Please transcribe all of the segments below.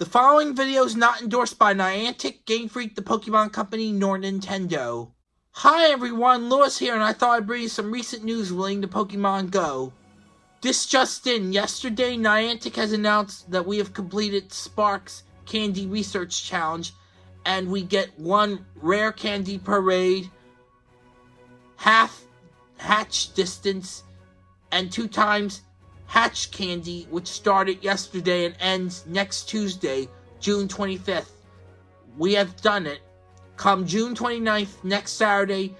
The following video is not endorsed by Niantic, Game Freak, the Pokemon Company, nor Nintendo. Hi everyone, Lewis here, and I thought I'd bring you some recent news relating to Pokemon Go. This just in, yesterday Niantic has announced that we have completed Spark's Candy Research Challenge, and we get one rare candy raid, half hatch distance, and two times Hatch Candy, which started yesterday and ends next Tuesday, June 25th. We have done it. Come June 29th, next Saturday,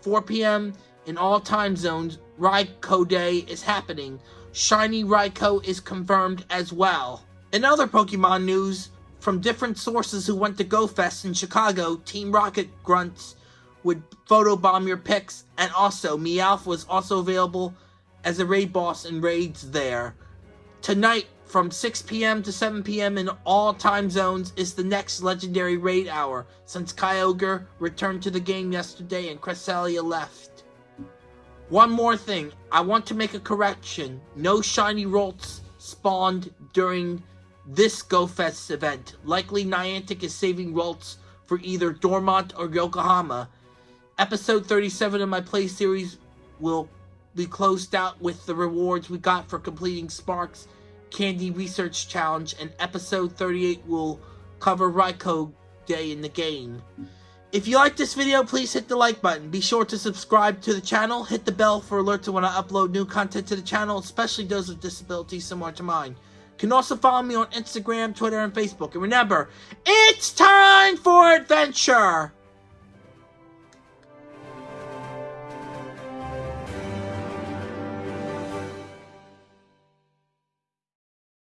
4 p.m. in all time zones, Raikou Day is happening. Shiny Raikou is confirmed as well. In other Pokemon news, from different sources who went to GoFest in Chicago, Team Rocket grunts would photobomb your pics, and also Meowth was also available as a raid boss in raids there. Tonight, from 6 p.m. to 7 p.m. in all time zones, is the next legendary raid hour, since Kyogre returned to the game yesterday and Cresselia left. One more thing, I want to make a correction. No shiny Ralts spawned during this GoFest event. Likely Niantic is saving Ralts for either Dortmund or Yokohama. Episode 37 of my play series will we closed out with the rewards we got for completing Sparks Candy Research Challenge, and episode 38 will cover Raikou Day in the game. If you like this video, please hit the like button. Be sure to subscribe to the channel, hit the bell for alerts when I upload new content to the channel, especially those with disabilities similar to mine. You can also follow me on Instagram, Twitter, and Facebook. And remember, it's time for adventure!